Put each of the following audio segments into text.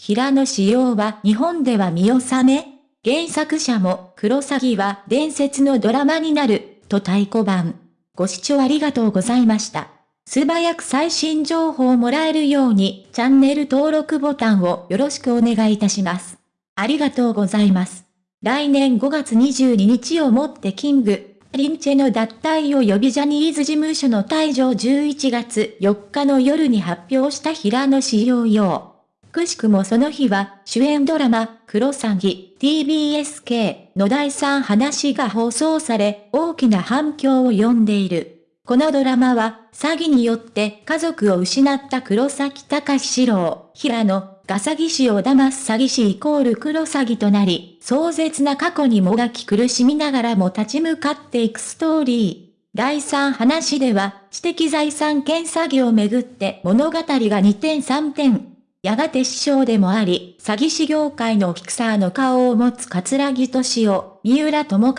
平野紫耀は日本では見納め原作者もクロサギは伝説のドラマになる、と太鼓判。ご視聴ありがとうございました。素早く最新情報をもらえるようにチャンネル登録ボタンをよろしくお願いいたします。ありがとうございます。来年5月22日をもってキング、リンチェの脱退を呼びジャニーズ事務所の退場11月4日の夜に発表した平野志陽陽。くしくもその日は主演ドラマ、クロサギ、TBSK の第3話が放送され、大きな反響を呼んでいる。このドラマは、詐欺によって家族を失った黒崎隆史郎、平野、が詐欺師を騙す詐欺師イコール黒詐欺となり、壮絶な過去にもがき苦しみながらも立ち向かっていくストーリー。第3話では、知的財産権詐欺をめぐって物語が2点3点。やがて師匠でもあり、詐欺師業界のフィクサーの顔を持つ桂木敏夫、三浦智和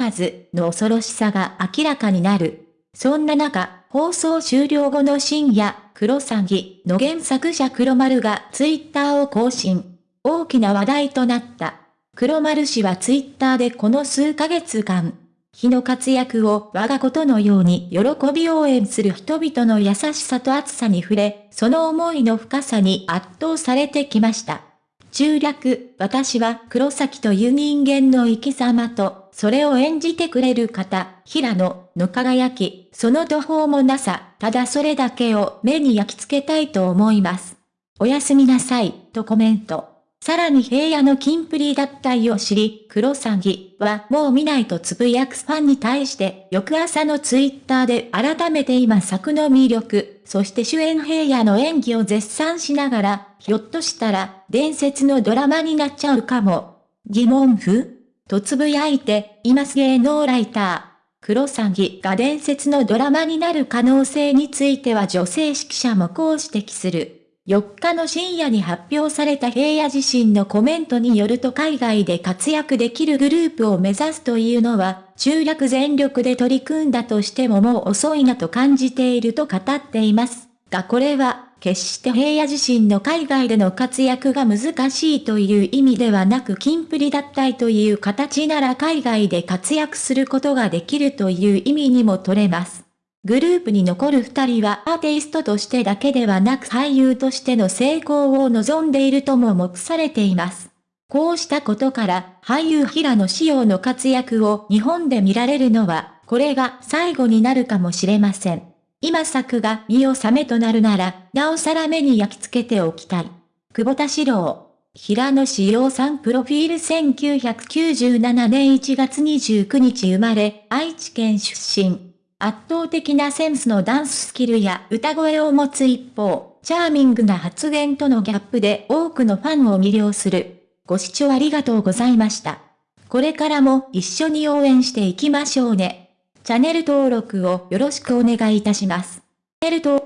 の恐ろしさが明らかになる。そんな中、放送終了後の深夜、黒詐欺の原作者黒丸がツイッターを更新。大きな話題となった。黒丸氏はツイッターでこの数ヶ月間、日の活躍を我がことのように喜び応援する人々の優しさと熱さに触れ、その思いの深さに圧倒されてきました。中略、私は黒崎という人間の生き様と、それを演じてくれる方、平野の輝き、その途方もなさ、ただそれだけを目に焼き付けたいと思います。おやすみなさい、とコメント。さらに平野の金プリ脱退を知り、黒詐欺はもう見ないとつぶやくファンに対して、翌朝のツイッターで改めて今作の魅力、そして主演平野の演技を絶賛しながら、ひょっとしたら、伝説のドラマになっちゃうかも。疑問符とつぶやいて、います芸能ライター。黒詐欺が伝説のドラマになる可能性については女性指揮者もこう指摘する。4日の深夜に発表された平野自身のコメントによると海外で活躍できるグループを目指すというのは、中略全力で取り組んだとしてももう遅いなと感じていると語っています。がこれは、決して平野自身の海外での活躍が難しいという意味ではなく金プリだったいという形なら海外で活躍することができるという意味にも取れます。グループに残る二人はアーティストとしてだけではなく俳優としての成功を望んでいるとも目されています。こうしたことから俳優平野紫耀の活躍を日本で見られるのは、これが最後になるかもしれません。今作が見納めとなるなら、なおさら目に焼き付けておきたい。久保田史郎。平野志陽さんプロフィール1997年1月29日生まれ、愛知県出身。圧倒的なセンスのダンススキルや歌声を持つ一方、チャーミングな発言とのギャップで多くのファンを魅了する。ご視聴ありがとうございました。これからも一緒に応援していきましょうね。チャンネル登録をよろしくお願いいたします。チャンネル登